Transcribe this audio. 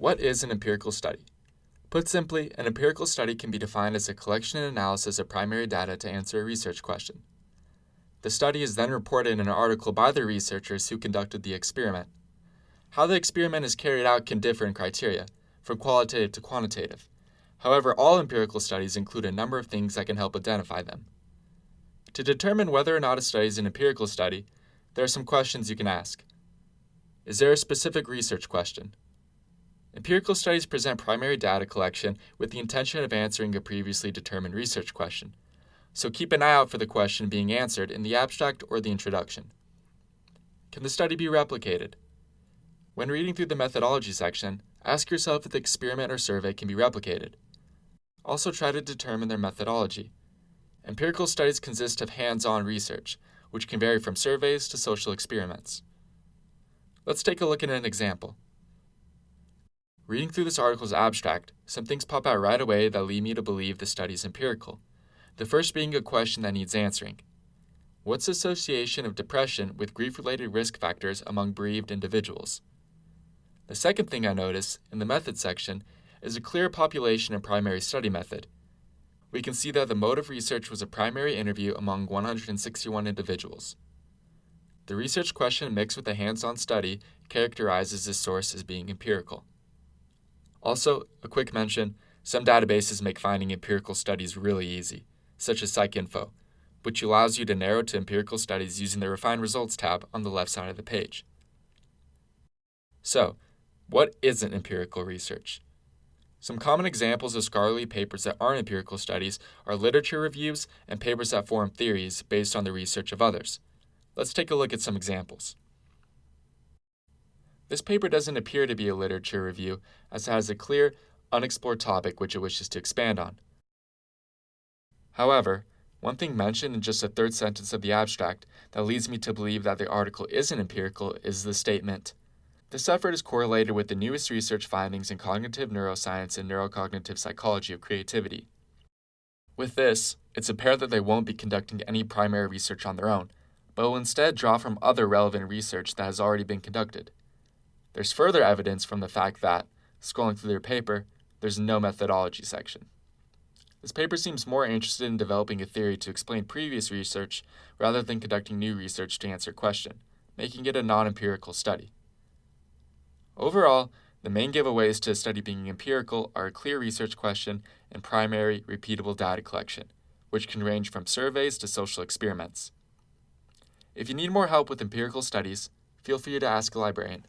What is an empirical study? Put simply, an empirical study can be defined as a collection and analysis of primary data to answer a research question. The study is then reported in an article by the researchers who conducted the experiment. How the experiment is carried out can differ in criteria, from qualitative to quantitative. However, all empirical studies include a number of things that can help identify them. To determine whether or not a study is an empirical study, there are some questions you can ask. Is there a specific research question? Empirical studies present primary data collection with the intention of answering a previously determined research question, so keep an eye out for the question being answered in the abstract or the introduction. Can the study be replicated? When reading through the methodology section, ask yourself if the experiment or survey can be replicated. Also try to determine their methodology. Empirical studies consist of hands-on research, which can vary from surveys to social experiments. Let's take a look at an example. Reading through this article's abstract, some things pop out right away that lead me to believe the study is empirical. The first being a question that needs answering. What's the association of depression with grief-related risk factors among bereaved individuals? The second thing I notice, in the method section, is a clear population and primary study method. We can see that the mode of research was a primary interview among 161 individuals. The research question mixed with a hands-on study characterizes this source as being empirical. Also, a quick mention, some databases make finding empirical studies really easy, such as PsycInfo, which allows you to narrow to empirical studies using the Refine Results tab on the left side of the page. So, what isn't empirical research? Some common examples of scholarly papers that aren't empirical studies are literature reviews and papers that form theories based on the research of others. Let's take a look at some examples. This paper doesn't appear to be a literature review, as it has a clear, unexplored topic which it wishes to expand on. However, one thing mentioned in just the third sentence of the abstract that leads me to believe that the article isn't empirical is the statement, this effort is correlated with the newest research findings in cognitive neuroscience and neurocognitive psychology of creativity. With this, it's apparent that they won't be conducting any primary research on their own, but will instead draw from other relevant research that has already been conducted. There's further evidence from the fact that, scrolling through their paper, there's no methodology section. This paper seems more interested in developing a theory to explain previous research rather than conducting new research to answer a question, making it a non-empirical study. Overall, the main giveaways to a study being empirical are a clear research question and primary, repeatable data collection, which can range from surveys to social experiments. If you need more help with empirical studies, feel free to ask a librarian.